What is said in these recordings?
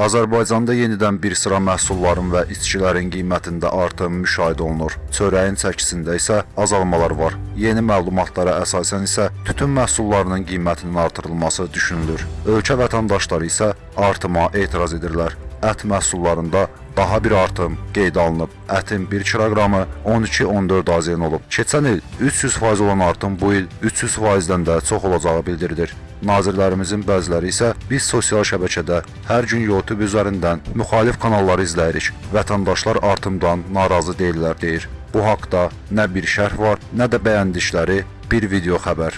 Azərbaycanda yenidən bir sıra məhsulların və içkilərin qiymətində artım müşahidə olunur. Çörəyin çəkisində isə azalmalar var. Yeni məlumatlara əsasən isə tütün məhsullarının qiymətinin artırılması düşünülür. Ölkə vətəndaşları isə artıma etiraz edirlər. Ət məhsullarında daha bir artım qeydə alınıb. Ətin 1 kiloqramı 12-14 AZN olub. Keçən il 300% olan artım bu il 300%-dən də çox olacağı bildirilir. Nazirlərimizin bəziləri isə biz sosial şəbəkədə hər gün YouTube üzərindən müxalif kanalları izləyirik. Vətəndaşlar artımdan narazı deyirlər deyir. Bu haqqda nə bir şərh var, nə də bəyəndikləri bir video xəbər.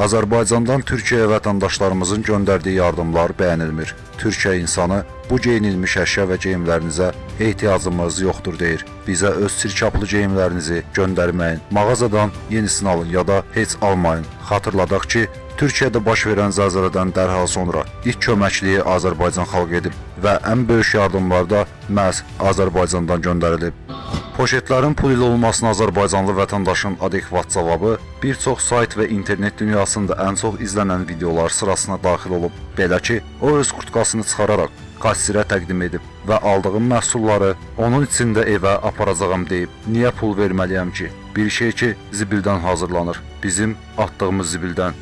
Azərbaycandan Türkiyəyə vətəndaşlarımızın göndərdiyi yardımlar bəyənilmir. Türkiyə insanı bu geyinilmiş əşya və geyimlərinizə ehtiyacımız yoxdur deyir. Bizə öz sirkaplı geyimlərinizi göndərməyin. Mağazadan yenisini alın ya da heç almayın. Xatırladaq ki, Türkiyədə baş verən zəlzələdən dərhal sonra ilk köməkliyi Azərbaycan xalq edib və ən böyük yardımlar da məhz Azərbaycandan göndərilib. Poşetlərin pul ilə olmasına Azərbaycanlı vətəndaşın adekvat cavabı bir çox sayt və internet dünyasında ən çox izlənən videolar sırasına daxil olub. Belə ki, o öz kurtkasını çıxararaq kassirə təqdim edib və aldığım məhsulları onun içində evə aparacağam deyib. Niyə pul verməliyəm ki? Bir şey ki, zibildən hazırlanır. Bizim atdığımız zibildən.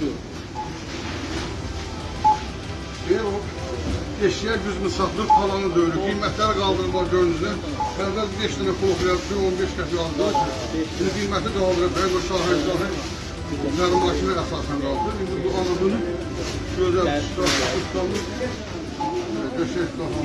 Eğer eşya gücünü satılır, kalanı da öyle. Kıymetler kaldırırlar gönlünüzde. Benden 5 tane profil, 15 kişi aldı. Şimdi kıymeti kaldırır. Ben bu şahı şahı. Benim başına esasen kaldı. Şimdi bu anadolu güzel, ustalı, ustalı. Döşek daha.